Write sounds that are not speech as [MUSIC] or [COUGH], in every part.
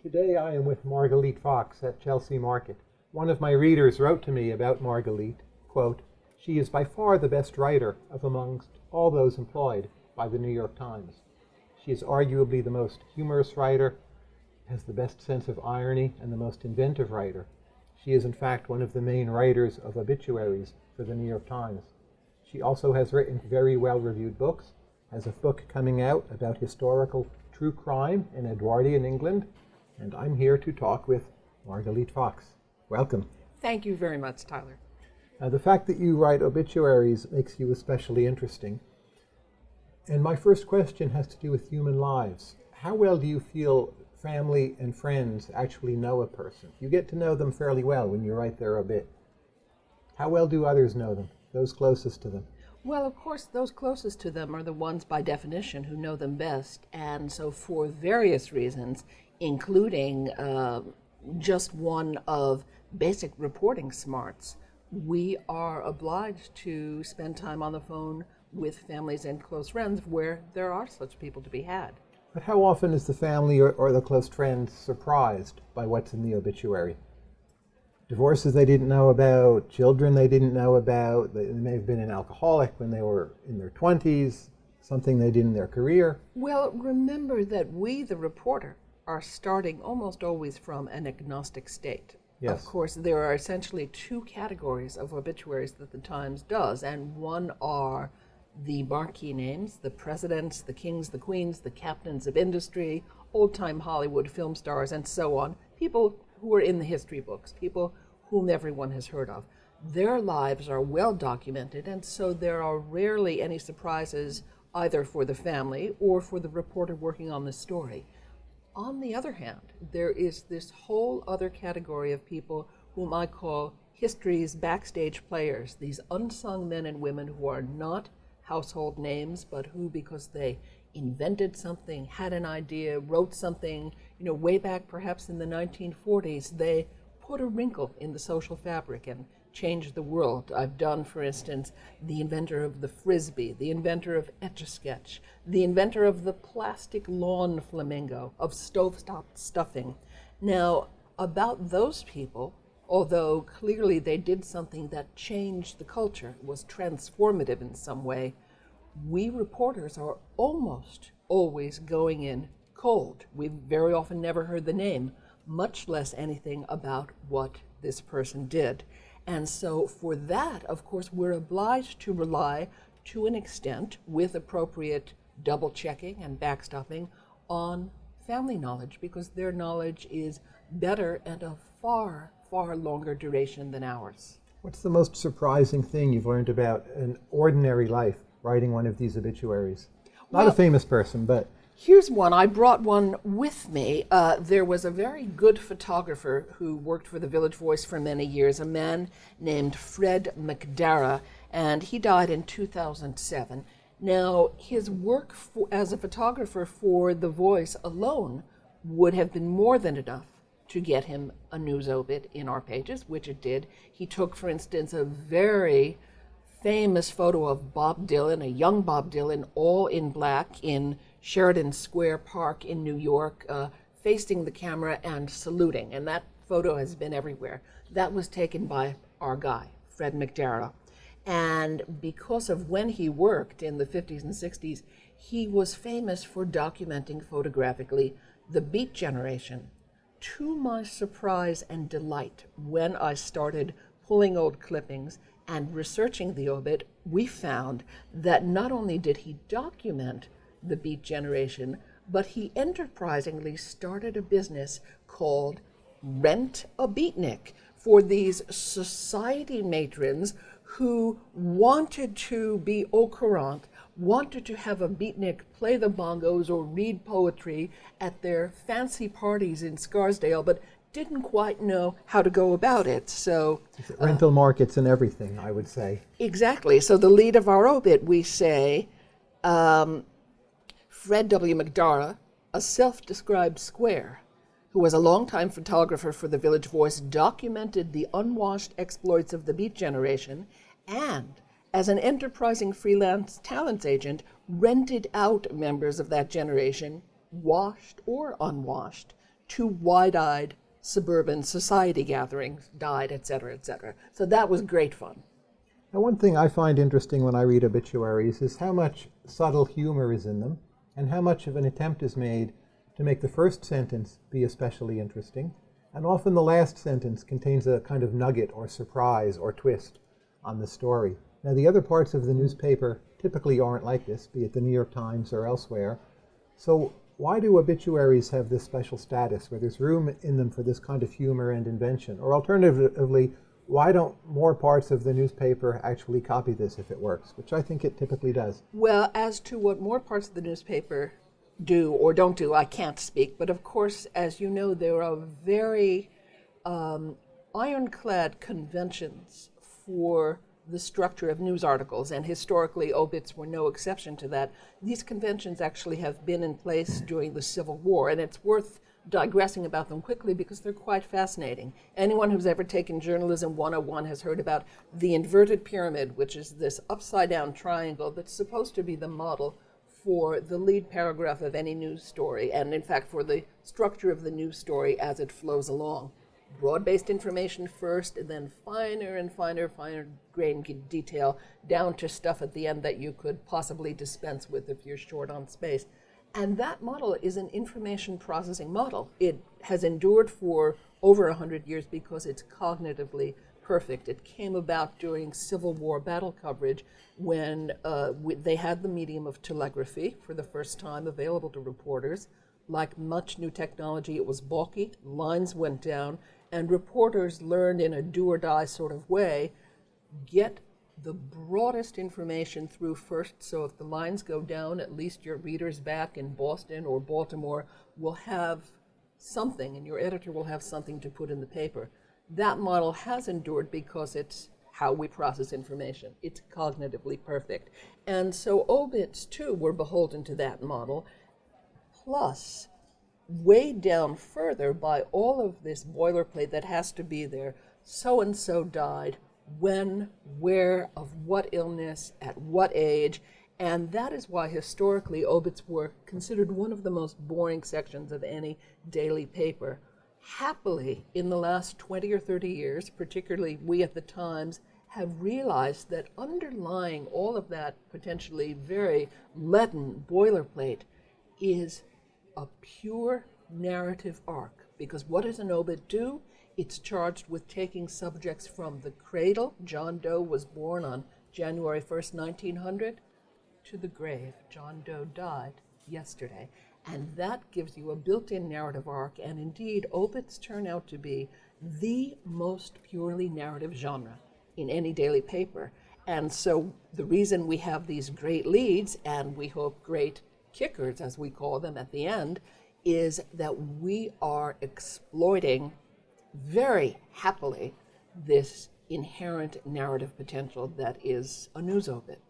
Today I am with Margalit Fox at Chelsea Market. One of my readers wrote to me about Margalit, quote, she is by far the best writer of amongst all those employed by the New York Times. She is arguably the most humorous writer, has the best sense of irony, and the most inventive writer. She is in fact one of the main writers of obituaries for the New York Times. She also has written very well-reviewed books, has a book coming out about historical true crime in Edwardian England, and I'm here to talk with Margalit Fox. Welcome. Thank you very much, Tyler. Now, the fact that you write obituaries makes you especially interesting. And my first question has to do with human lives. How well do you feel family and friends actually know a person? You get to know them fairly well when you write their obit. How well do others know them, those closest to them? Well, of course, those closest to them are the ones by definition who know them best. And so, for various reasons, including uh, just one of basic reporting smarts, we are obliged to spend time on the phone with families and close friends where there are such people to be had. But how often is the family or, or the close friend surprised by what's in the obituary? Divorces they didn't know about, children they didn't know about, they may have been an alcoholic when they were in their 20s, something they did in their career. Well, remember that we, the reporter, are starting almost always from an agnostic state. Yes. Of course, there are essentially two categories of obituaries that the Times does, and one are the marquee names, the presidents, the kings, the queens, the captains of industry, old-time Hollywood film stars, and so on, people who are in the history books, people whom everyone has heard of. Their lives are well documented, and so there are rarely any surprises either for the family or for the reporter working on the story. On the other hand, there is this whole other category of people whom I call history's backstage players, these unsung men and women who are not household names, but who, because they invented something, had an idea, wrote something, you know, way back perhaps in the 1940s, they put a wrinkle in the social fabric and changed the world. I've done, for instance, the inventor of the frisbee, the inventor of Etch-a-Sketch, the inventor of the plastic lawn flamingo, of stovetop stuffing. Now, about those people, although clearly they did something that changed the culture, was transformative in some way, we reporters are almost always going in cold. We've very often never heard the name, much less anything about what this person did. And so for that, of course, we're obliged to rely to an extent with appropriate double checking and backstopping on family knowledge because their knowledge is better and of far, far longer duration than ours. What's the most surprising thing you've learned about an ordinary life writing one of these obituaries? Not Well- a famous person, but Here's one. I brought one with me. Uh, there was a very good photographer who worked for the Village Voice for many years, a man named Fred McDarrah, and he died in 2007. Now, his work for, as a photographer for The Voice alone would have been more than enough to get him a news obit in our pages, which it did. He took, for instance, a very famous photo of Bob Dylan, a young Bob Dylan, all in black in Sheridan Square Park in New York, uh, facing the camera and saluting. And that photo has been everywhere. That was taken by our guy, Fred McDarrah. And because of when he worked in the 50s and 60s, he was famous for documenting photographically the Beat Generation. To my surprise and delight, when I started pulling old clippings and researching the obit, we found that not only did he document the Beat Generation, but he enterprisingly started a business called Rent a Beatnik for these society matrons who wanted to be au courant, wanted to have a beatnik play the bongos or read poetry at their fancy parties in Scarsdale, but didn't quite know how to go about it. So rental markets and everything, I would say. Exactly. So the lead of our obit, we say, um, Fred W. McDarrah, a self-described square, who was a longtime photographer for the Village Voice, documented the unwashed exploits of the Beat Generation, and as an enterprising freelance talents agent, rented out members of that generation, washed or unwashed, to wide-eyed suburban society gatherings died, et cetera, et cetera. So that was great fun. Now, one thing I find interesting when I read obituaries is how much subtle humor is in them and how much of an attempt is made to make the first sentence be especially interesting. And often the last sentence contains a kind of nugget or surprise or twist on the story. Now, the other parts of the newspaper typically aren't like this, be it the New York Times or elsewhere. So, why do obituaries have this special status where there's room in them for this kind of humor and invention? Or alternatively, why don't more parts of the newspaper actually copy this if it works, which I think it typically does? Well, as to what more parts of the newspaper do or don't do, I can't speak. But of course, as you know, there are very um, ironclad conventions for the structure of news articles, and historically, obits were no exception to that. These conventions actually have been in place during the Civil War, and it's worth digressing about them quickly because they're quite fascinating. Anyone who's ever taken Journalism 101 has heard about the inverted pyramid, which is this upside down triangle that's supposed to be the model for the lead paragraph of any news story, and in fact, for the structure of the news story as it flows along. Broad based information first, and then finer and finer, finer grain detail down to stuff at the end that you could possibly dispense with if you're short on space. And that model is an information processing model. It has endured for over 100 years because it's cognitively perfect. It came about during Civil War battle coverage when uh, they had the medium of telegraphy for the first time available to reporters. Like much new technology, it was bulky, lines went down, and reporters learned in a do or die sort of way get the broadest information through first. So if the lines go down, at least your readers back in Boston or Baltimore will have something, and your editor will have something to put in the paper. That model has endured because it's how we process information. It's cognitively perfect. And so obits, too, were beholden to that model, plus weighed down further by all of this boilerplate that has to be there. So and so died, when, where, of what illness, at what age, and that is why historically obits were considered one of the most boring sections of any daily paper. Happily, in the last 20 or 30 years, particularly we at the Times, have realized that underlying all of that potentially very leaden boilerplate is a pure narrative arc. Because what does an obit do? It's charged with taking subjects from the cradle, John Doe was born on January 1st, 1900, to the grave, John Doe died yesterday. And that gives you a built in narrative arc, and indeed, obits turn out to be the most purely narrative genre in any daily paper. And so the reason we have these great leads, and we hope great kickers, as we call them at the end, is that we are exploiting very happily this inherent narrative potential that is a news obit.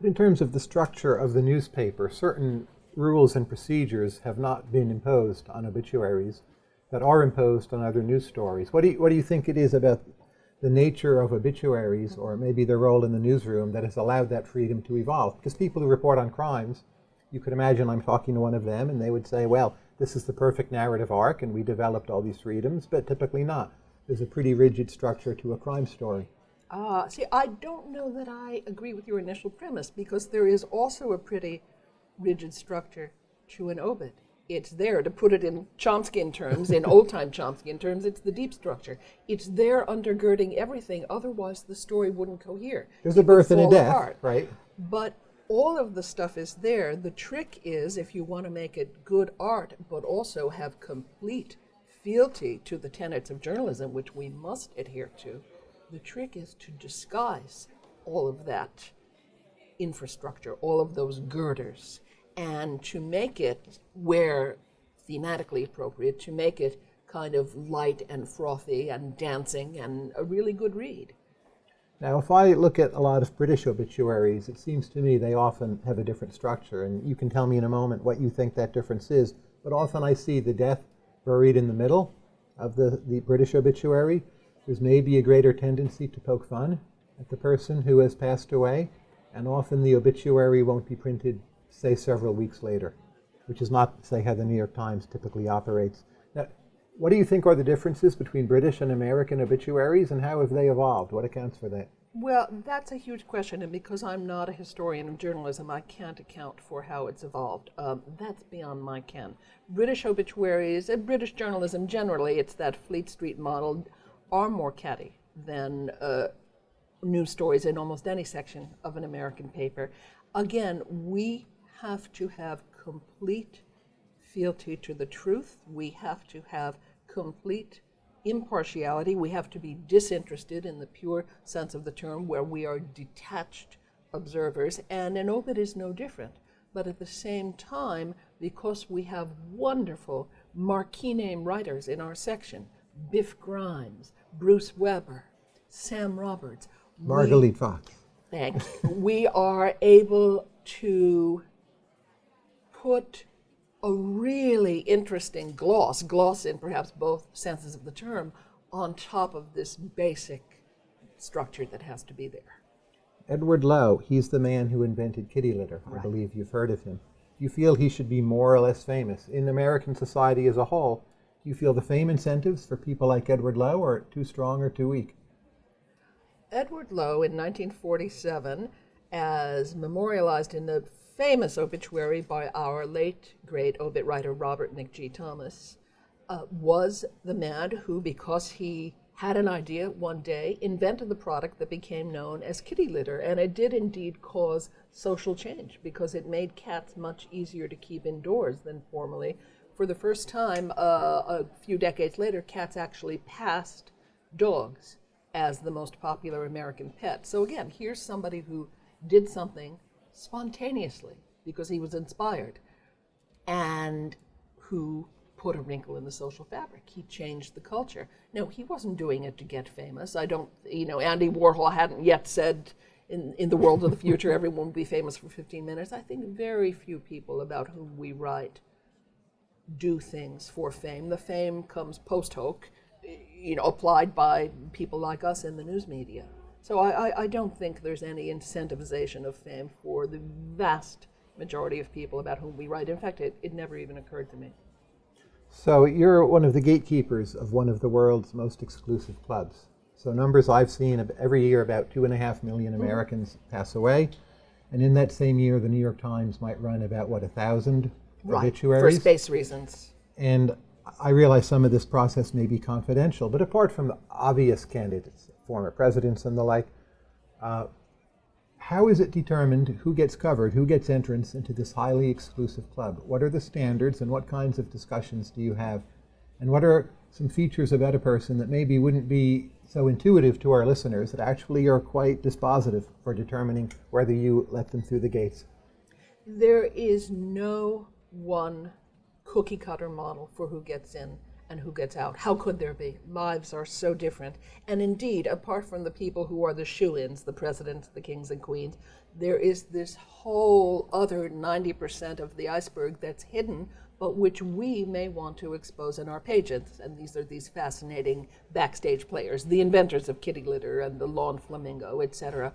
But in terms of the structure of the newspaper, certain rules and procedures have not been imposed on obituaries that are imposed on other news stories. What do you, what do you think it is about the nature of obituaries, or maybe their role in the newsroom, that has allowed that freedom to evolve? Because people who report on crimes, you could imagine I'm talking to one of them, and they would say, well, this is the perfect narrative arc and we developed all these freedoms, but typically not. There's a pretty rigid structure to a crime story. Ah, uh, see, I don't know that I agree with your initial premise because there is also a pretty rigid structure to an obit. It's there, to put it in Chomsky terms, in [LAUGHS] old time Chomsky terms, it's the deep structure. It's there undergirding everything, otherwise, the story wouldn't cohere. There's a birth and a death, apart. right? But all of the stuff is there. The trick is if you want to make it good art, but also have complete fealty to the tenets of journalism, which we must adhere to, the trick is to disguise all of that infrastructure, all of those girders, and to make it where thematically appropriate, to make it kind of light and frothy and dancing and a really good read. Now, if I look at a lot of British obituaries, it seems to me they often have a different structure, and you can tell me in a moment what you think that difference is. But often I see the death buried in the middle of the, the British obituary. There's maybe a greater tendency to poke fun at the person who has passed away, and often the obituary won't be printed, say, several weeks later, which is not, say, how the New York Times typically operates. What do you think are the differences between British and American obituaries, and how have they evolved? What accounts for that? Well, that's a huge question, and because I'm not a historian of journalism, I can't account for how it's evolved. Um, that's beyond my ken. British obituaries, and British journalism generally, it's that Fleet Street model, are more catty than uh, news stories in almost any section of an American paper. Again, we have to have complete fealty to the truth. We have to have complete impartiality. We have to be disinterested in the pure sense of the term, where we are detached observers, and an obit is no different. But at the same time, because we have wonderful marquee name writers in our section, Biff Grimes, Bruce Weber, Sam Roberts, we- Margalit Fox. Thank you. we are able to put a really interesting gloss, gloss in perhaps both senses of the term, on top of this basic structure that has to be there. Edward Lowe, he's the man who invented kitty litter. I believe you've heard of him. Do you feel he should be more or less famous? In American society as a whole, do you feel the fame incentives for people like Edward Lowe are too strong or too weak? Edward Lowe in 1947, as memorialized in the famous obituary by our late great obit writer Robert McG. Thomas, uh, was the man who, because he had an idea one day, invented the product that became known as kitty litter. And it did indeed cause social change because it made cats much easier to keep indoors than formerly. For the first time, uh, a few decades later, cats actually passed dogs as the most popular American pet. So again, here's somebody who did something spontaneously because he was inspired and who put a wrinkle in the social fabric. He changed the culture. No, he wasn't doing it to get famous. I don't, you know, Andy Warhol hadn't yet said in, in the world of the future everyone will be famous for 15 minutes. I think very few people about whom we write do things for fame. The fame comes post hoc, you know, applied by people like us in the news media. So I, I, I don't think there's any incentivization of fame for the vast majority of people about whom we write. In fact, it, it never even occurred to me. So you're one of the gatekeepers of one of the world's most exclusive clubs. So numbers I've seen of every year about two and a half million mm-hmm. Americans pass away, and in that same year, the New York Times might run about what a thousand For obituaries. For space reasons. And I realize some of this process may be confidential, but apart from the obvious candidates, former presidents and the like, uh, how is it determined who gets covered, who gets entrance into this highly exclusive club? What are the standards and what kinds of discussions do you have? And what are some features about a person that maybe wouldn't be so intuitive to our listeners that actually are quite dispositive for determining whether you let them through the gates? There is no one cookie cutter model for who gets in and who gets out. How could there be? Lives are so different. And indeed, apart from the people who are the shoe ins, the presidents, the kings and queens, there is this whole other 90% of the iceberg that's hidden, but which we may want to expose in our pages. And these are these fascinating backstage players, the inventors of kitty litter and the lawn flamingo, etc.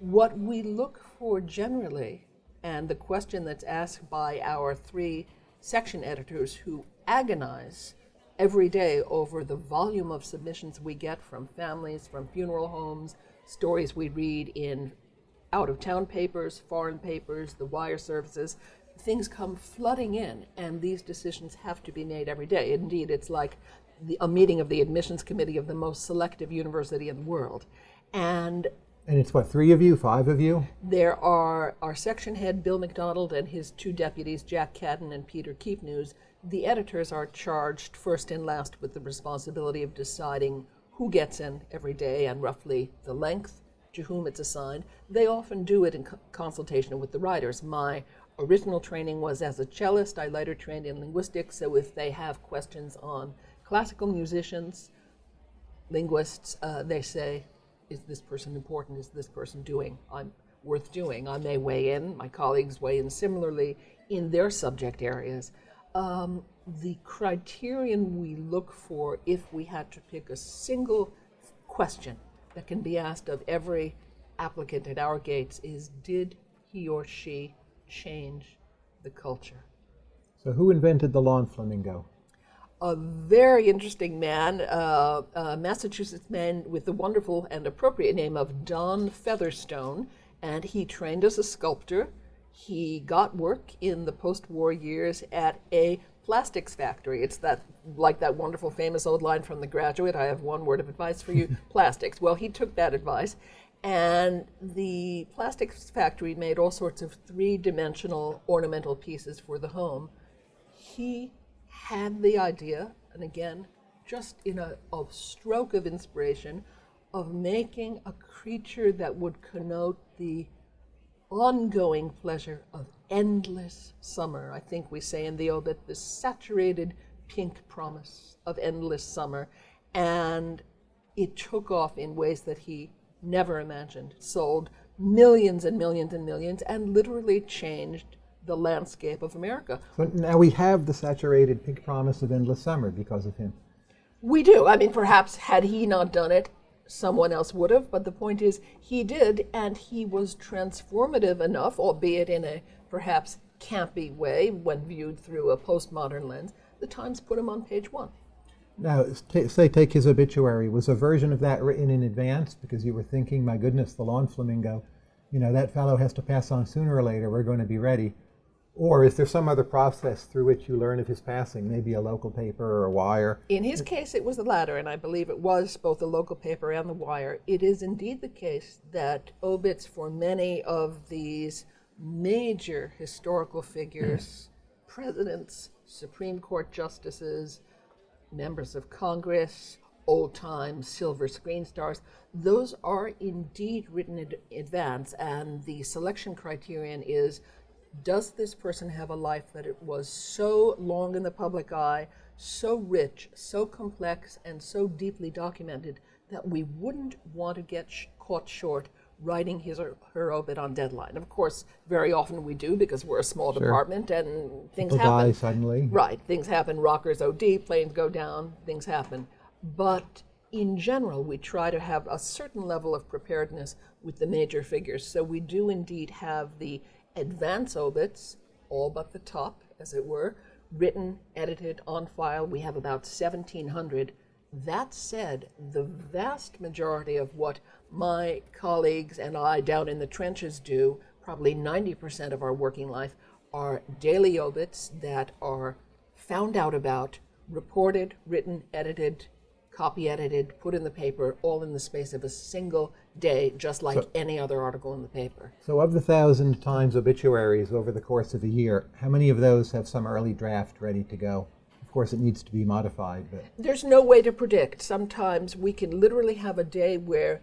What we look for generally, and the question that's asked by our three section editors who agonize every day over the volume of submissions we get from families, from funeral homes, stories we read in out of town papers, foreign papers, the wire services. Things come flooding in, and these decisions have to be made every day. Indeed, it's like the, a meeting of the admissions committee of the most selective university in the world. And And it's what, three of you, five of you? there are our section head, Bill McDonald, and his two deputies, Jack Kadden and Peter Keepnews. The editors are charged first and last with the responsibility of deciding who gets in every day and roughly the length to whom it's assigned. They often do it in co- consultation with the writers. My original training was as a cellist. I later trained in linguistics, so if they have questions on classical musicians, linguists, uh, they say, is this person important? Is this person doing? I'm worth doing. I may weigh in. My colleagues weigh in similarly in their subject areas. Um, the criterion we look for if we had to pick a single question that can be asked of every applicant at our gates is did he or she change the culture? So who invented the lawn flamingo? a very interesting man, uh, a Massachusetts man with the wonderful and appropriate name of Don Featherstone, and he trained as a sculptor. He got work in the post-war years at a plastics factory. It's that like that wonderful famous old line from The Graduate. I have one word of advice for you: [LAUGHS] plastics. Well, he took that advice, and the plastics factory made all sorts of three-dimensional ornamental pieces for the home. He had the idea, and again, just in a, a stroke of inspiration, of making a creature that would connote the ongoing pleasure of endless summer. I think we say in the obit, the saturated pink promise of endless summer. And it took off in ways that he never imagined. Sold millions and millions and millions and literally changed the landscape of America. So now we have the saturated pink promise of endless summer because of him. We do. I mean, perhaps had he not done it, someone else would have, but the point is he did, and he was transformative enough, albeit in a perhaps campy way when viewed through a postmodern lens. The Times put him on page one. Now, say, take his obituary. Was a version of that written in advance because you were thinking, my goodness, the lawn flamingo, you know, that fellow has to pass on sooner or later. We're going to be ready. Or is there some other process through which you learn of his passing, maybe a local paper or a wire? In his case, it was the latter, and I believe it was both the local paper and the wire. It is indeed the case that obits for many of these major historical figures, [CLEARS THROAT] presidents, Supreme Court justices, members of Congress, old time silver screen stars, those are indeed written in advance, and the selection criterion is does this person have a life that it was so long in the public eye, so rich, so complex, and so deeply documented that we wouldn't want to get sh- caught short writing his or her obit on deadline. Of course, very often we do because we're a small department and things People happen. die suddenly. Right, things happen. Rockers OD, planes go down, things happen. But in general, we try to have a certain level of preparedness with the major figures. So we do indeed have the advance obits, all but the top, as it were, written, edited, on file. We have about 1,700. That said, the vast majority of what my colleagues and I down in the trenches do, probably 90% of our working life, are daily obits that are found out about, reported, written, edited, copy edited, put in the paper, all in the space of a single day, just like any other article in the paper. So, of the thousand times obituaries over the course of a year, how many of those have some early draft ready to go? Of course, it needs to be modified, but There's no way to predict. Sometimes we can literally have a day where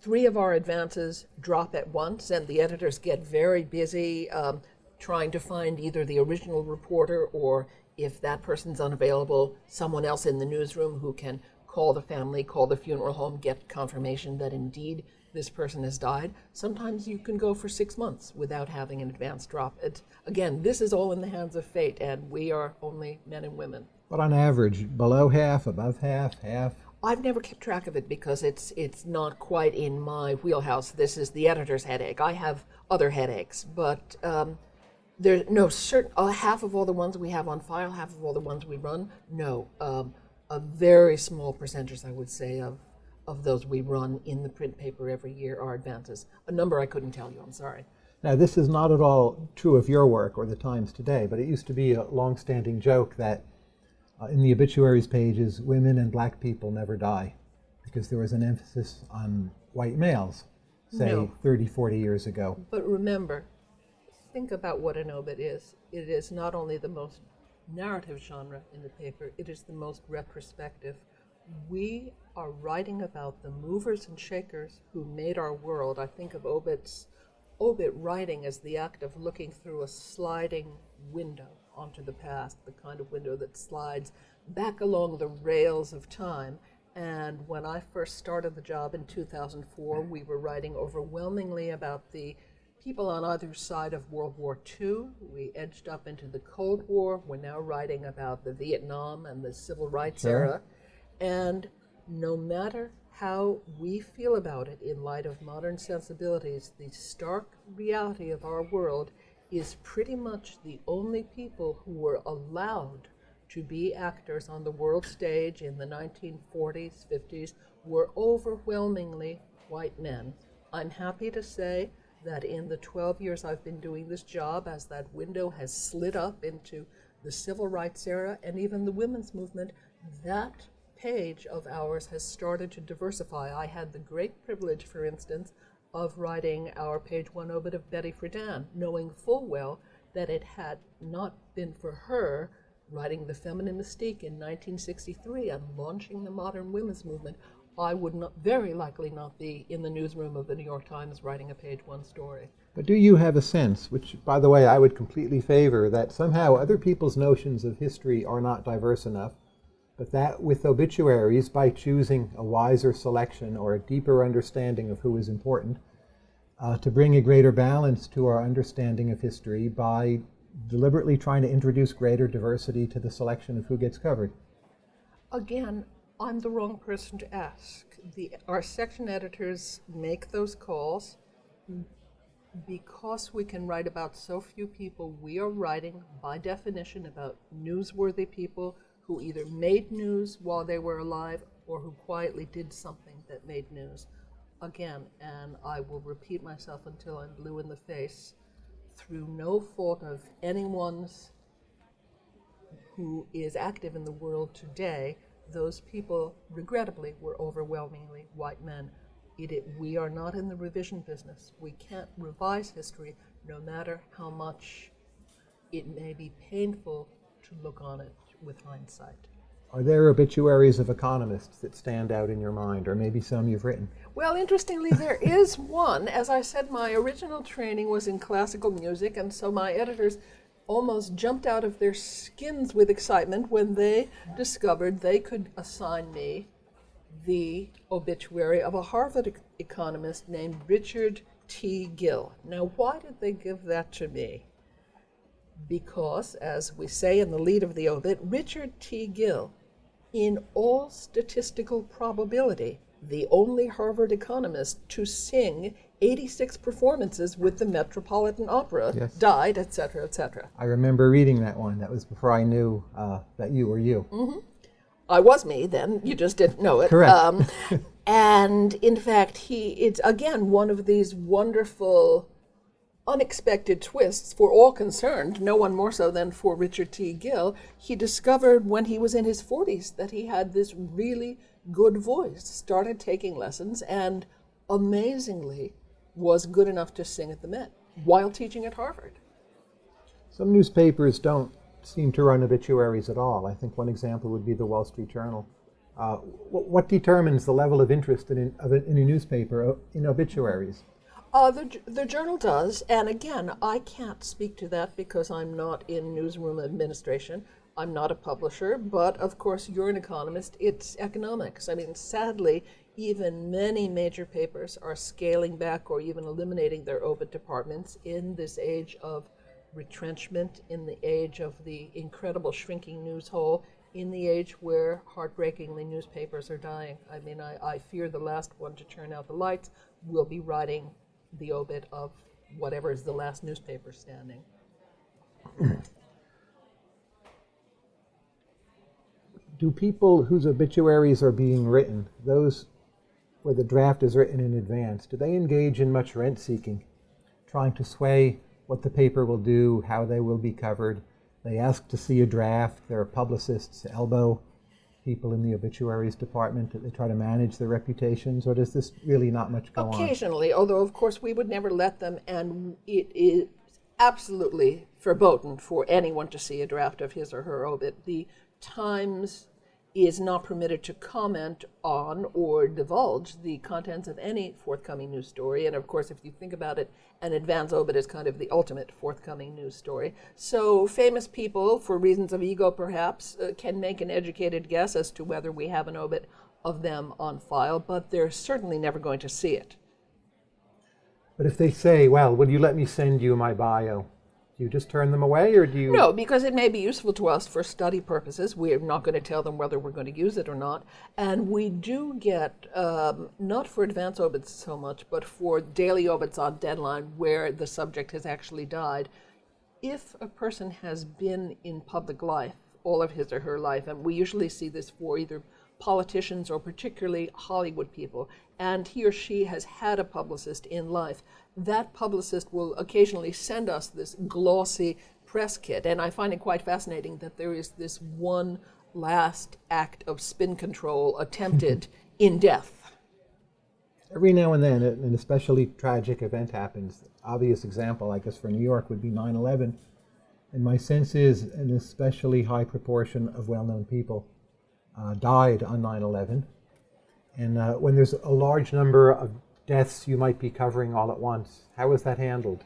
three of our advances drop at once, and the editors get very busy um, trying to find either the original reporter or, if that person's unavailable, someone else in the newsroom who can call the family, call the funeral home, get confirmation that indeed this person has died. Sometimes you can go for six months without having an advance drop. It, again, this is all in the hands of fate, and we are only men and women. but on average, below half, above half, half. I've never kept track of it because it's it's not quite in my wheelhouse. This is the editor's headache. I have other headaches, but um, there no certain uh, half of all the ones we have on file, half of all the ones we run. No, um, a very small percentage, I would say, of of those we run in the print paper every year are advances. A number I couldn't tell you. I'm sorry. Now, this is not at all true of your work or the Times today, but it used to be a long-standing joke that uh, in the obituaries pages, women and black people never die because there was an emphasis on white males, say No. 30, 40 years ago. But remember, think about what an obit is. It is not only the most narrative genre in the paper, it is the most retrospective. We are writing about the movers and shakers who made our world. I think of obits, obit writing as the act of looking through a sliding window onto the past, the kind of window that slides back along the rails of time. And when I first started the job in 2004, we were writing overwhelmingly about the people on either side of World War II. We edged up into the Cold War. We're now writing about the Vietnam and the Civil Rights Sure. era. And no matter how we feel about it in light of modern sensibilities, the stark reality of our world is pretty much the only people who were allowed to be actors on the world stage in the 1940s, 50s were overwhelmingly white men. I'm happy to say that in the 12 years I've been doing this job, as that window has slid up into the civil rights era and even the women's movement, that page of ours has started to diversify. I had the great privilege, for instance, of writing our page one obit of Betty Friedan, knowing full well that it had not been for her writing The Feminine Mystique in 1963 and launching the modern women's movement, I would not, very likely not be in the newsroom of the New York Times writing a page one story. But do you have a sense, which, by the way, I would completely favor, that somehow other people's notions of history are not diverse enough, but that with obituaries, by choosing a wiser selection or a deeper understanding of who is important, uh, to bring a greater balance to our understanding of history by deliberately trying to introduce greater diversity to the selection of who gets covered? Again, I'm the wrong person to ask. The, our section editors make those calls. Because we can write about so few people, we are writing, by definition, about newsworthy people who either made news while they were alive or who quietly did something that made news. Again, and I will repeat myself until I'm blue in the face, through no fault of anyone's who is active in the world today, those people, regrettably, were overwhelmingly white men. It, it, we are not in the revision business. We can't revise history, no matter how much it may be painful to look on it with hindsight. Are there obituaries of economists that stand out in your mind, or maybe some you've written? Well, interestingly, there is one. As I said, my original training was in classical music, and so my editors almost jumped out of their skins with excitement when they discovered they could assign me the obituary of a Harvard e- economist named Richard T. Gill. Now, why did they give that to me? Because, as we say in the lead of the obit, Richard T. Gill, in all statistical probability, the only Harvard economist to sing 86 performances with the Metropolitan Opera, Yes. died, etc., etc. I remember reading that one. That was before I knew uh, that you were you. I was me then. You just didn't know it. Correct. Um, [LAUGHS] and in fact, he it's again one of these wonderful, unexpected twists for all concerned. No one more so than for Richard T. Gill. He discovered when he was in his 40s that he had this really good voice. Started taking lessons and amazingly was good enough to sing at the Met while teaching at Harvard. Some newspapers don't seem to run obituaries at all. I think one example would be the Wall Street Journal. Uh, wh- what determines the level of interest in, in, of a, in a newspaper in obituaries? Uh, the, the journal does, and again, I can't speak to that because I'm not in newsroom administration. I'm not a publisher, but of course, you're an economist. It's economics. I mean, sadly, even many major papers are scaling back or even eliminating their obit departments in this age of retrenchment, in the age of the incredible shrinking news hole, in the age where heartbreakingly newspapers are dying. I mean, I, I fear the last one to turn out the lights will be writing the obit of whatever is the last newspaper standing. Do people whose obituaries are being written, those where the draft is written in advance, do they engage in much rent seeking, trying to sway what the paper will do, how they will be covered? They ask to see a draft. There are publicists elbow people in the obituaries department. That they try to manage their reputations, or does this really not much go on? Occasionally, although of course we would never let them, and it is absolutely verboten for anyone to see a draft of his or her obit. The Times is not permitted to comment on or divulge the contents of any forthcoming news story. And of course, if you think about it, an advance obit is kind of the ultimate forthcoming news story. So famous people, for reasons of ego perhaps, uh, can make an educated guess as to whether we have an obit of them on file, but they're certainly never going to see it. But if they say, well, would you let me send you my bio? Do you just turn them away, or do you? No, because it may be useful to us for study purposes. We're not going to tell them whether we're going to use it or not. And we do get, um, not for advance obits so much, but for daily obits on deadline where the subject has actually died. If a person has been in public life all of his or her life. And we usually see this for either politicians or particularly Hollywood people. And he or she has had a publicist in life. That publicist will occasionally send us this glossy press kit. And I find it quite fascinating that there is this one last act of spin control attempted [LAUGHS] in death. Every now and then, an especially tragic event happens. Obvious example, I guess, for New York would be 9 11. And my sense is an especially high proportion of well known people uh, died on 9 11. And uh, when there's a large number of deaths you might be covering all at once, How was that handled?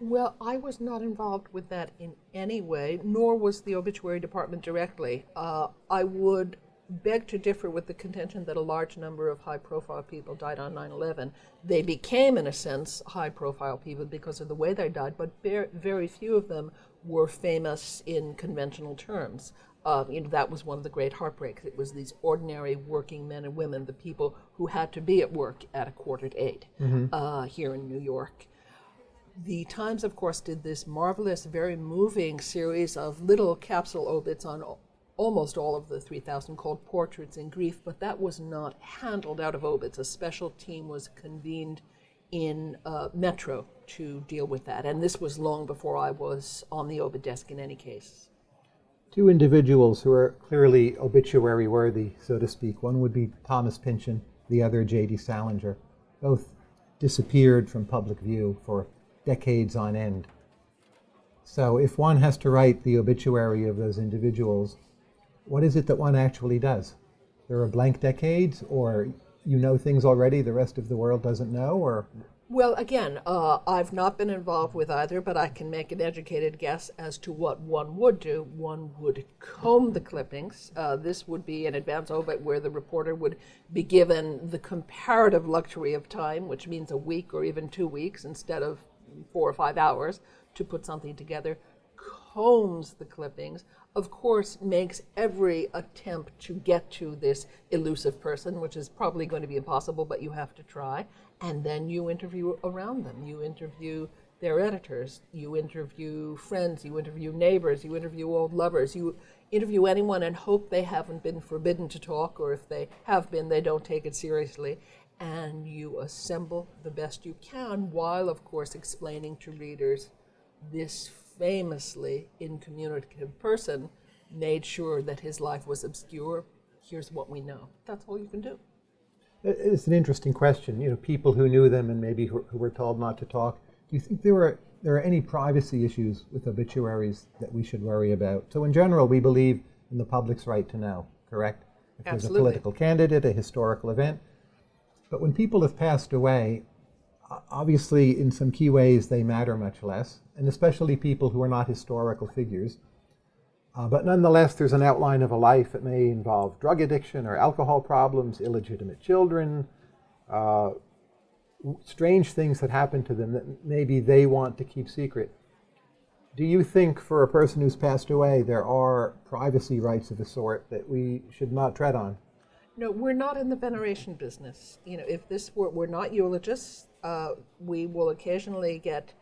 Well, I was not involved with that in any way, nor was the obituary department directly. Uh, I would beg to differ with the contention that a large number of high profile people died on 9 11. They became, in a sense, high profile people because of the way they died, but very few of them were famous in conventional terms. Uh, you know, that was one of the great heartbreaks. It was these ordinary working men and women, the people who had to be at work at a quarter to 8 mm-hmm. uh, here in New York. The Times, of course, did this marvelous, very moving series of little capsule obits on almost all of the 3,000 called Portraits in Grief, but that was not handled out of obits. A special team was convened in uh, Metro to deal with that, and this was long before I was on the obit desk in any case. Two individuals who are clearly obituary worthy, so to speak. One would be Thomas Pynchon, the other J.D. Salinger. Both disappeared from public view for decades on end. So if one has to write the obituary of those individuals, what is it that one actually does? There are blank decades, or you know things already the rest of the world doesn't know, or well, again, uh, I've not been involved with either, but I can make an educated guess as to what one would do. One would comb the clippings. Uh, this would be an advance obit where the reporter would be given the comparative luxury of time, which means a week or even two weeks instead of four or five hours to put something together, combs the clippings, of course, makes every attempt to get to this elusive person, which is probably going to be impossible, but you have to try. And then you interview around them. You interview their editors, you interview friends, you interview neighbors, you interview old lovers, you interview anyone and hope they haven't been forbidden to talk, or if they have been, they don't take it seriously and you assemble the best you can while, of course, explaining to readers this famously incommunicative person made sure that his life was obscure. Here's what we know. That's all you can do. It's an interesting question. You know, people who knew them and maybe who, who were told not to talk. Do you think there were there are any privacy issues with obituaries that we should worry about? So, in general, we believe in the public's right to know. Correct? If Absolutely. there's a political candidate, a historical event, but when people have passed away, obviously, in some key ways, they matter much less, and especially people who are not historical figures. Uh, but nonetheless, there's an outline of a life. that may involve drug addiction or alcohol problems, illegitimate children, uh, strange things that happen to them that maybe they want to keep secret. Do you think for a person who's passed away, there are privacy rights of a sort that we should not tread on? No, we're not in the veneration business. You know, if this were, we're not eulogists. Uh, we will occasionally get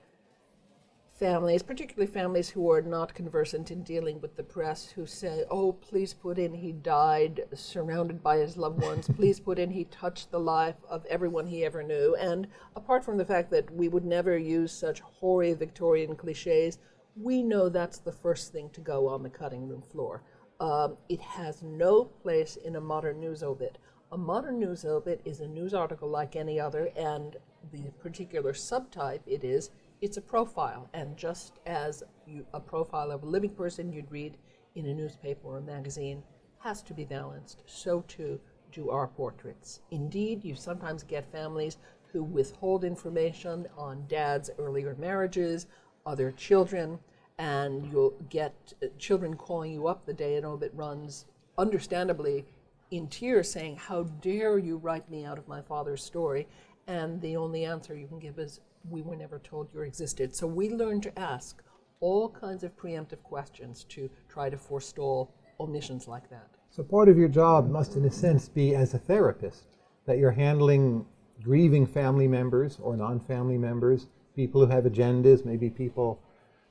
families, particularly families who are not conversant in dealing with the press, who say, "Oh, please put in he died surrounded by his loved ones. [LAUGHS] please put in he touched the life of everyone he ever knew." And apart from the fact that we would never use such hoary Victorian cliches, we know that's the first thing to go on the cutting room floor. Um, it has no place in a modern news obit. A modern news obit is a news article like any other, and the particular subtype it is, it's a profile. And just as you, a profile of a living person you'd read in a newspaper or a magazine has to be balanced, so too do our portraits. Indeed, you sometimes get families who withhold information on dad's earlier marriages, other children, and you'll get uh, children calling you up the day an obit runs, understandably in tears, saying, How dare you write me out of my father's story? And the only answer you can give is, We were never told you existed. So we learn to ask all kinds of preemptive questions to try to forestall omissions like that. So part of your job must, in a sense, be as a therapist, that you're handling grieving family members or non family members, people who have agendas, maybe people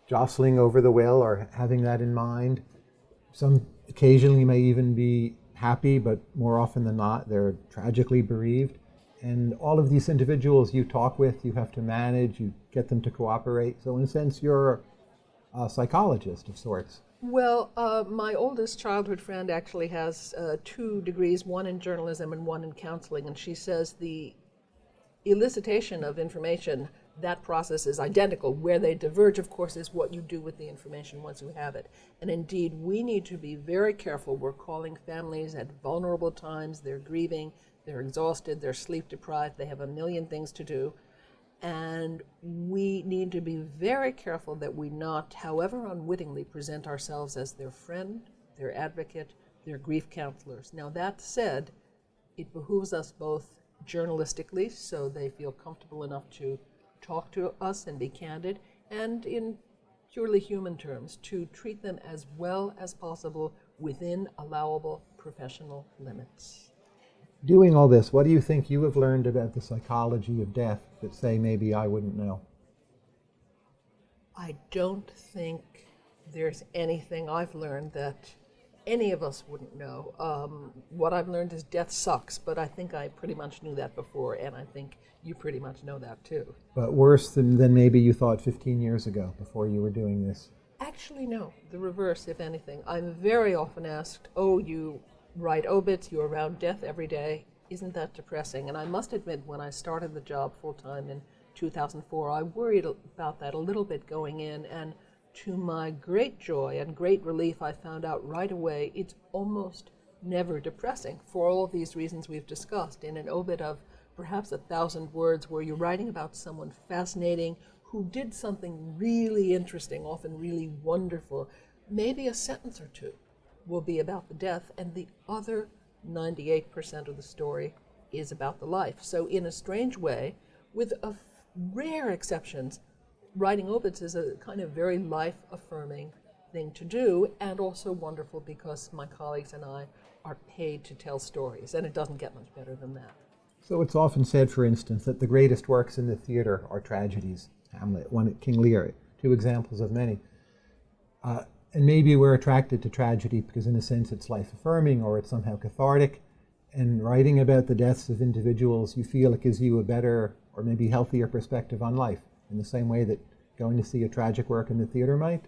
jostling over the will or having that in mind. Some occasionally may even be happy, but more often than not, they're tragically bereaved. And all of these individuals you talk with, you have to manage, you get them to cooperate. So, in a sense, you're a psychologist of sorts. Well, uh, my oldest childhood friend actually has uh, two degrees, one in journalism and one in counseling, and she says the elicitation of information, that process is identical. Where they diverge, of course, is what you do with the information once you have it. And indeed, we need to be very careful. We're calling families at vulnerable times, they're grieving, they're exhausted, they're sleep deprived, they have a million things to do. And we need to be very careful that we not, however unwittingly, present ourselves as their friend, their advocate, their grief counselors. Now, that said, it behooves us both journalistically, so they feel comfortable enough to talk to us and be candid, and in purely human terms, to treat them as well as possible within allowable professional limits. Doing all this, what do you think you have learned about the psychology of death that, say, maybe I wouldn't know? I don't think there's anything I've learned that any of us wouldn't know. Um, what I've learned is death sucks, but I think I pretty much knew that before, and I think you pretty much know that too. But worse than, than maybe you thought 15 years ago before you were doing this? Actually, no. The reverse, if anything. I'm very often asked, oh, you write obits, you're around death every day. Isn't that depressing? And I must admit, when I started the job full time in 2004, I worried about that a little bit going in. And to my great joy and great relief, I found out right away it's almost never depressing for all of these reasons we've discussed. In an obit of perhaps a thousand words, where you're writing about someone fascinating who did something really interesting, often really wonderful, maybe a sentence or two will be about the death, and the other 98% of the story is about the life. So, in a strange way, with rare exceptions, writing obits is a kind of very life affirming thing to do, and also wonderful because my colleagues and I are paid to tell stories, and it doesn't get much better than that. So it's often said, for instance, that the greatest works in the theater are tragedies. Hamlet, one King Lear, two examples of many. Uh, and maybe we're attracted to tragedy because, in a sense, it's life affirming or it's somehow cathartic. And writing about the deaths of individuals, you feel it gives you a better or maybe healthier perspective on life, in the same way that going to see a tragic work in the theater might.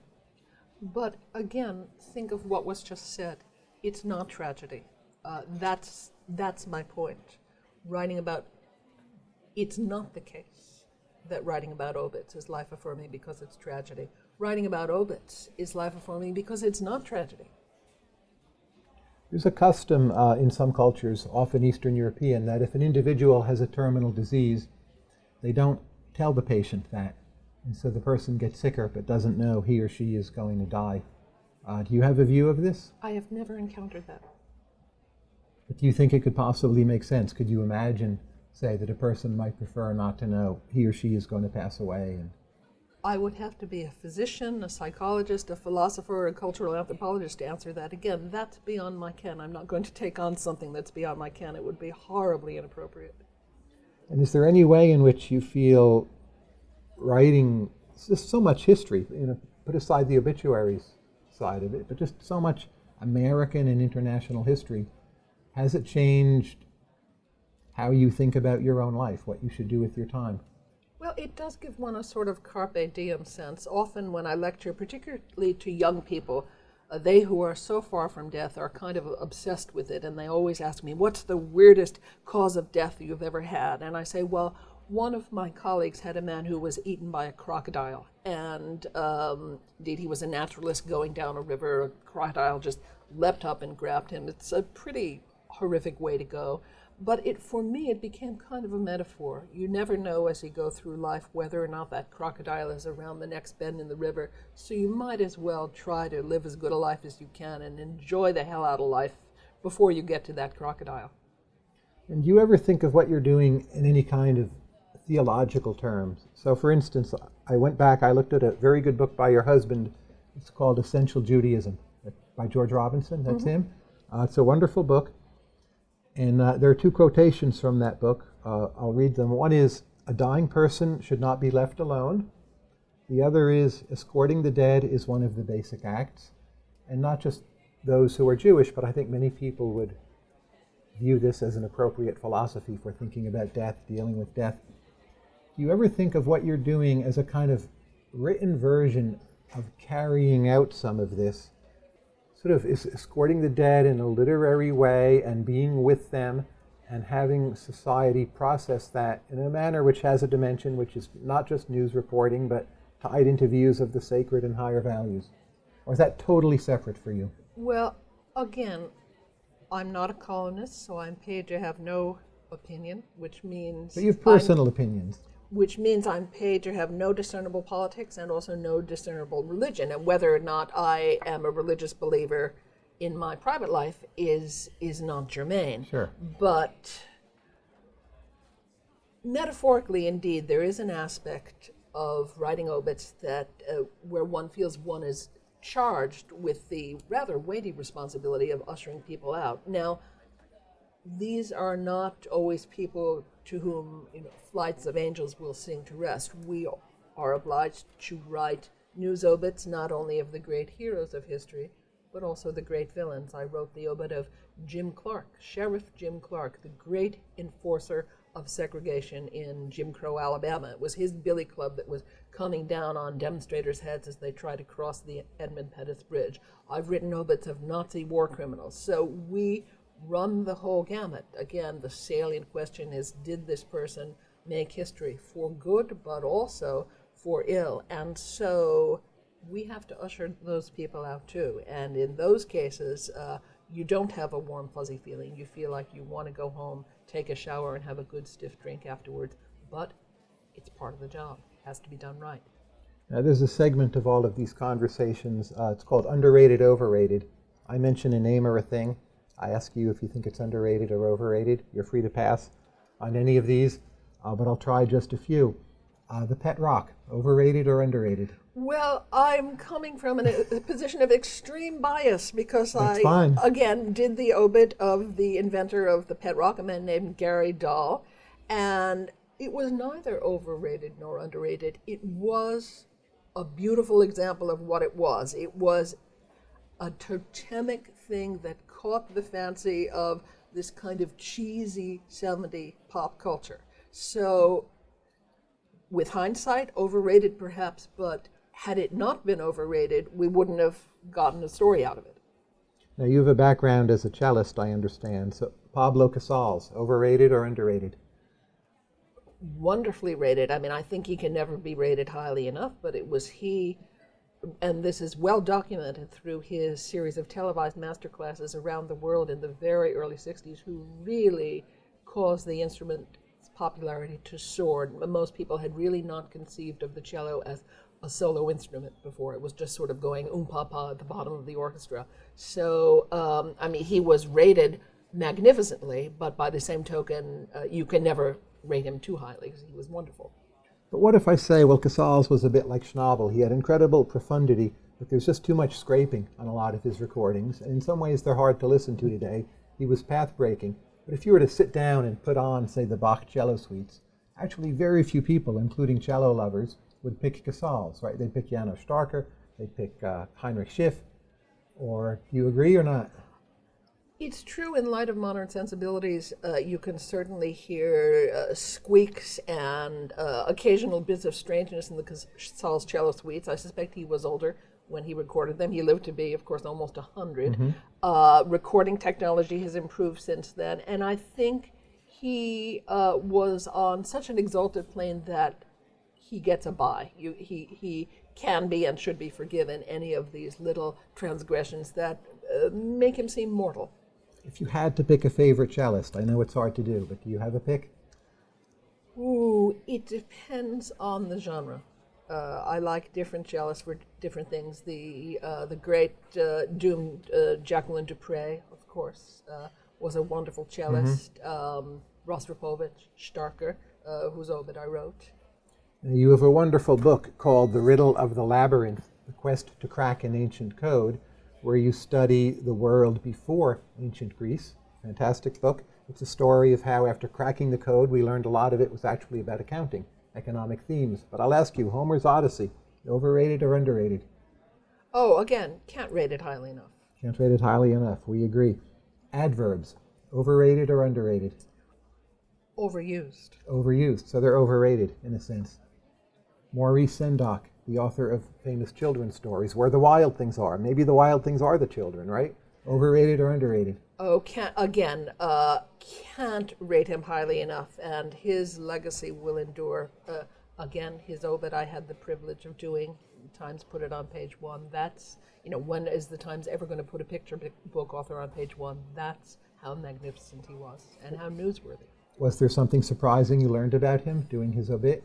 But again, think of what was just said. It's not tragedy. Uh, that's that's my point. Writing about it's not the case that writing about obits is life affirming because it's tragedy. Writing about obits is life affirming because it's not tragedy. There's a custom uh, in some cultures, often Eastern European, that if an individual has a terminal disease, they don't tell the patient that. And so the person gets sicker but doesn't know he or she is going to die. Uh, do you have a view of this? I have never encountered that. But do you think it could possibly make sense? Could you imagine, say, that a person might prefer not to know he or she is going to pass away? And I would have to be a physician, a psychologist, a philosopher, a cultural anthropologist to answer that. Again, that's beyond my ken. I'm not going to take on something that's beyond my ken. It would be horribly inappropriate. And is there any way in which you feel writing just so much history, you know, put aside the obituaries side of it, but just so much American and international history, has it changed how you think about your own life, what you should do with your time? Well, it does give one a sort of carpe diem sense. Often, when I lecture, particularly to young people, uh, they who are so far from death are kind of obsessed with it, and they always ask me, What's the weirdest cause of death you've ever had? And I say, Well, one of my colleagues had a man who was eaten by a crocodile, and um, indeed, he was a naturalist going down a river. A crocodile just leapt up and grabbed him. It's a pretty horrific way to go. But it, for me, it became kind of a metaphor. You never know as you go through life whether or not that crocodile is around the next bend in the river. So you might as well try to live as good a life as you can and enjoy the hell out of life before you get to that crocodile. And do you ever think of what you're doing in any kind of theological terms? So, for instance, I went back, I looked at a very good book by your husband. It's called Essential Judaism by George Robinson. That's mm-hmm. him. Uh, it's a wonderful book. And uh, there are two quotations from that book. Uh, I'll read them. One is A dying person should not be left alone. The other is Escorting the dead is one of the basic acts. And not just those who are Jewish, but I think many people would view this as an appropriate philosophy for thinking about death, dealing with death. Do you ever think of what you're doing as a kind of written version of carrying out some of this, sort of is escorting the dead in a literary way and being with them and having society process that in a manner which has a dimension which is not just news reporting but tied into views of the sacred and higher values? Or is that totally separate for you? Well, again, I'm not a columnist, so I'm paid to have no opinion, which means. But you have personal I'm, opinions. Which means I'm paid to have no discernible politics and also no discernible religion. And whether or not I am a religious believer in my private life is is not germane. Sure. But metaphorically, indeed, there is an aspect of writing obits that uh, where one feels one is charged with the rather weighty responsibility of ushering people out. Now, these are not always people to whom you know, flights of angels will sing to rest. We are obliged to write news obits not only of the great heroes of history, but also the great villains. I wrote the obit of Jim Clark, Sheriff Jim Clark, the great enforcer of segregation in Jim Crow, Alabama. It was his billy club that was coming down on demonstrators' heads as they tried to cross the Edmund Pettus Bridge. I've written obits of Nazi war criminals. So we run the whole gamut. Again, the salient question is did this person make history for good, but also for ill? And so we have to usher those people out too. And in those cases, uh, you don't have a warm, fuzzy feeling. You feel like you want to go home, take a shower, and have a good stiff drink afterwards. But it's part of the job. It has to be done right. Now, there's a segment of all of these conversations. Uh, it's called underrated, overrated. I mention a name or a thing. I ask you if you think it's underrated or overrated. You're free to pass on any of these, uh, but I'll try just a few. Uh, the pet rock, overrated or underrated? Well, I'm coming from an, a position of extreme bias because That's I, fine. again, did the obit of the inventor of the pet rock, a man named Gary Dahl, and it was neither overrated nor underrated. It was a beautiful example of what it was. It was a totemic thing that caught the fancy of this kind of cheesy 70 pop culture. So, with hindsight, overrated perhaps, but had it not been overrated, we wouldn't have gotten a story out of it. Now, you have a background as a cellist, I understand. So, Pablo Casals, overrated or underrated? Wonderfully rated. I mean, I think he can never be rated highly enough, but it was he, and this is well documented through his series of televised master classes around the world in the very early 60s, who really caused the instrument's popularity to soar. Most people had really not conceived of the cello as a solo instrument before. It was just sort of going um pa pa at the bottom of the orchestra. So, um, I mean, he was rated magnificently, but by the same token, uh, you can never rate him too highly because he was wonderful. But what if I say, well, Casals was a bit like Schnabel. He had incredible profundity, but there's just too much scraping on a lot of his recordings. And in some ways, they're hard to listen to today. He was path breaking. But if you were to sit down and put on, say, the Bach cello suites, actually very few people, including cello lovers, would pick Casals, right? They'd pick Janos Starker, they'd pick uh, Heinrich Schiff, or do you agree or not? It's true in light of modern sensibilities, uh, you can certainly hear uh, squeaks and uh, occasional bits of strangeness in the Casals cello suites. I suspect he was older when he recorded them. He lived to be, of course, almost 100. Mm-hmm. Uh, recording technology has improved since then, and I think he uh, was on such an exalted plane that he gets a bye. You, he, he can be and should be forgiven any of these little transgressions that uh, make him seem mortal. If you had to pick a favorite cellist, I know it's hard to do, but do you have a pick? Ooh, it depends on the genre. Uh, I like different cellists for different things. The uh, the great uh, doomed uh, Jacqueline du Pré, of course, uh, was a wonderful cellist. Mm-hmm. Um, Rostropovich, Starker, uh, whose obit I wrote. You have a wonderful book called The Riddle of the Labyrinth The Quest to Crack an Ancient Code, where you study the world before ancient Greece. Fantastic book. It's a story of how, after cracking the code, we learned a lot of it was actually about accounting, economic themes. But I'll ask you Homer's Odyssey, overrated or underrated? Oh, again, can't rate it highly enough. Can't rate it highly enough. We agree. Adverbs, overrated or underrated? Overused. Overused, so they're overrated in a sense. Maurice Sendak, the author of famous children's stories, Where the Wild Things Are. Maybe the wild things are the children, right? Overrated or underrated? Oh, can't, again, uh, can't rate him highly enough, and his legacy will endure. Uh, again, his obit I had the privilege of doing. Times put it on page one. That's, you know, when is the Times ever going to put a picture book author on page one? That's how magnificent he was and how newsworthy. Was there something surprising you learned about him doing his obit?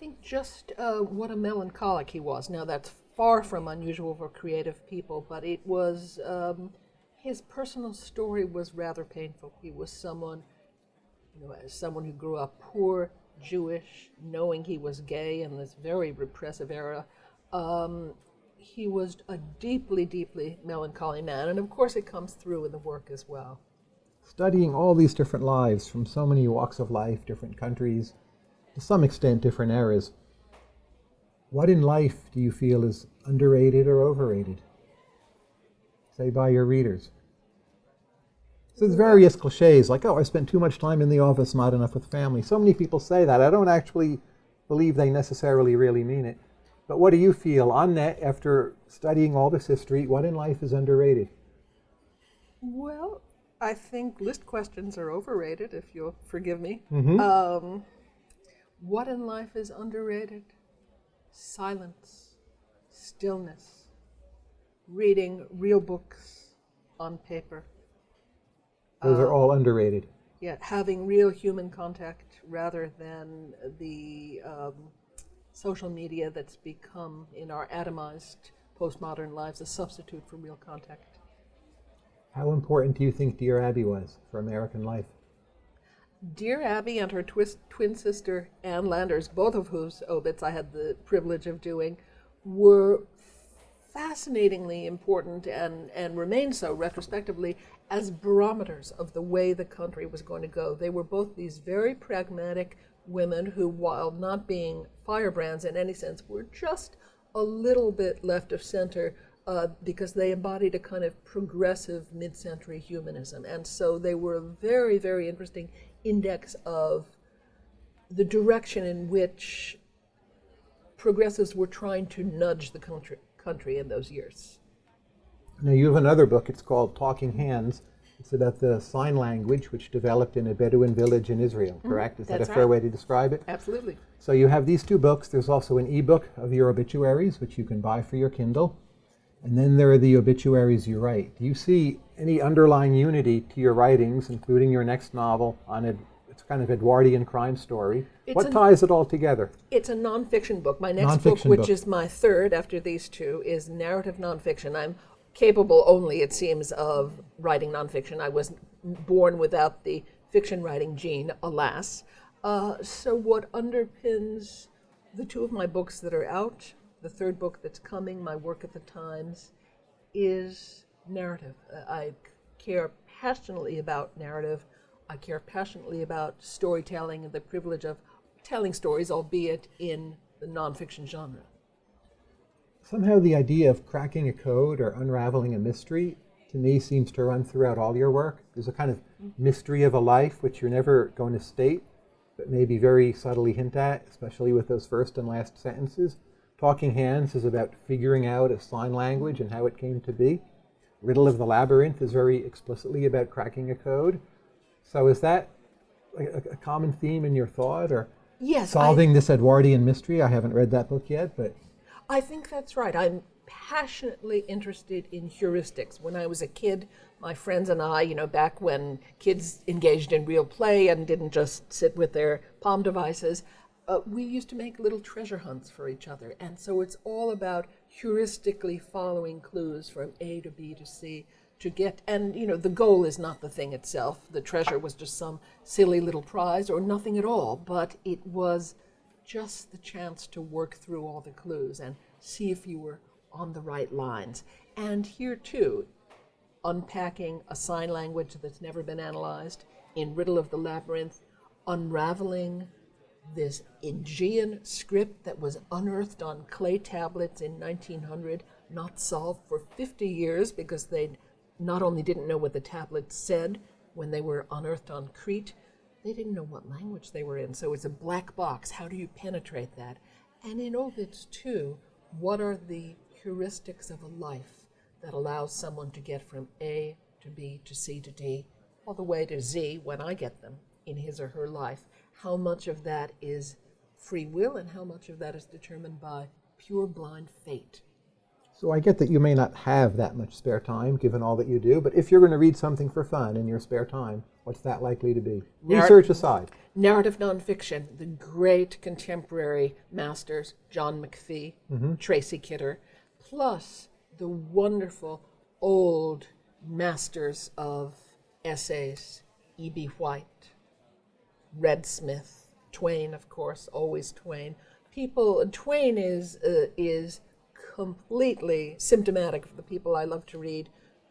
Think just uh, what a melancholic he was. Now, that's far from unusual for creative people, but it was. Um, his personal story was rather painful. He was someone, you know, as someone who grew up poor, Jewish, knowing he was gay in this very repressive era. Um, he was a deeply, deeply melancholy man, and of course, it comes through in the work as well. Studying all these different lives from so many walks of life, different countries, to some extent, different eras. What in life do you feel is underrated or overrated? say by your readers. So there's various cliches like, oh, I spent too much time in the office, not enough with family. So many people say that. I don't actually believe they necessarily really mean it. But what do you feel on that after studying all this history? What in life is underrated? Well, I think list questions are overrated, if you'll forgive me. Mm-hmm. Um, what in life is underrated? Silence, stillness reading real books on paper. Those are all underrated. Yeah, having real human contact rather than the um, social media that's become, in our atomized postmodern lives, a substitute for real contact. How important do you think Dear Abby was for American life? Dear Abby and her twin sister Ann Landers, both of whose obits I had the privilege of doing, were fascinatingly important and, and remain so retrospectively as barometers of the way the country was going to go. They were both these very pragmatic women who, while not being firebrands in any sense, were just a little bit left of center uh, because they embodied a kind of progressive mid century humanism. And so they were very, very interesting index of the direction in which progressives were trying to nudge the country country in those years. Now, you have another book, it's called Talking Hands. It's about the sign language which developed in a Bedouin village in Israel, mm-hmm. correct? Mm, Is that a fair right. way to describe it? Absolutely. So you have these two books. There's also an ebook of your obituaries, which you can buy for your Kindle. And then there are the obituaries you write. Do you see any underlying unity to your writings, including your next novel on it? It's kind of Edwardian crime story. It's what ties it all together? It's a nonfiction book. My next book, which book. is my third after these two, is narrative nonfiction. I'm capable only, it seems, of writing nonfiction. I was born without the fiction writing gene, alas. Uh, so, what underpins the two of my books that are out, the third book that's coming, my work at the Times, is narrative. Uh, I care passionately about narrative. I care passionately about storytelling and the privilege of telling stories, albeit in the nonfiction genre. Somehow, the idea of cracking a code or unraveling a mystery to me seems to run throughout all your work. There's a kind of mystery of a life which you're never going to state, but maybe very subtly hint at, especially with those first and last sentences. Talking Hands is about figuring out a sign language and how it came to be. Riddle of the Labyrinth is very explicitly about cracking a code. So is that a, a common theme in your thought, or yes, solving I, this Edwardian mystery? I haven't read that book yet, but I think that's right. I'm passionately interested in heuristics. When I was a kid, my friends and I, you know, back when kids engaged in real play and didn't just sit with their palm devices, uh, we used to make little treasure hunts for each other. And so it's all about heuristically following clues from A to B to C to get and you know the goal is not the thing itself the treasure was just some silly little prize or nothing at all but it was just the chance to work through all the clues and see if you were on the right lines and here too unpacking a sign language that's never been analyzed in riddle of the labyrinth unraveling this Aegean script that was unearthed on clay tablets in 1900 not solved for 50 years because they not only didn't know what the tablets said when they were unearthed on Crete, they didn't know what language they were in. So it's a black box. How do you penetrate that? And in obits, too, what are the heuristics of a life that allows someone to get from A to B to C to D, all the way to Z when I get them in his or her life? How much of that is free will and how much of that is determined by pure blind fate? So I get that you may not have that much spare time given all that you do, but if you're going to read something for fun in your spare time, what's that likely to be? Narr- Research aside. Narrative nonfiction, the great contemporary masters, John McPhee, mm-hmm. Tracy Kidder, plus the wonderful old masters of essays, E.B. White, Red Smith, Twain, of course, always Twain. People, Twain is uh, is completely symptomatic of the people I love to read,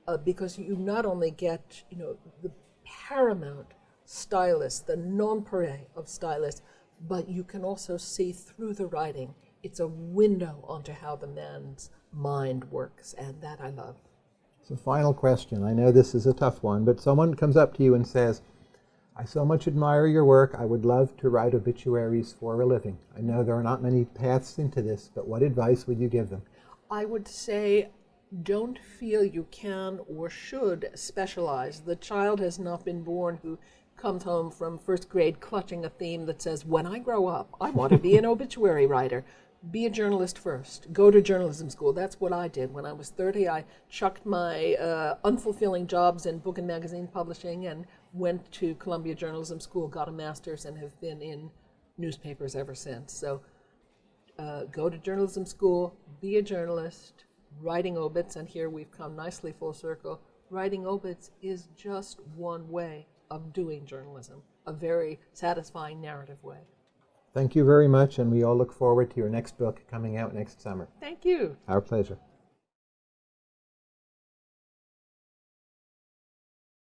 uh, because you not only get you know the paramount stylist, the nonpareil of stylists, but you can also see through the writing. It's a window onto how the man's mind works, and that I love. So, final question. I know this is a tough one, but someone comes up to you and says, I so much admire your work. I would love to write obituaries for a living. I know there are not many paths into this, but what advice would you give them? I would say don't feel you can or should specialize. The child has not been born who comes home from first grade clutching a theme that says, When I grow up, I want to be an obituary writer. Be a journalist first. Go to journalism school. That's what I did. When I was 30, I chucked my uh, unfulfilling jobs in book and magazine publishing and went to Columbia Journalism School, got a master's, and have been in newspapers ever since. So uh, go to journalism school, be a journalist, writing obits, and here we've come nicely full circle. Writing obits is just one way of doing journalism, a very satisfying narrative way. Thank you very much, and we all look forward to your next book coming out next summer. Thank you. Our pleasure.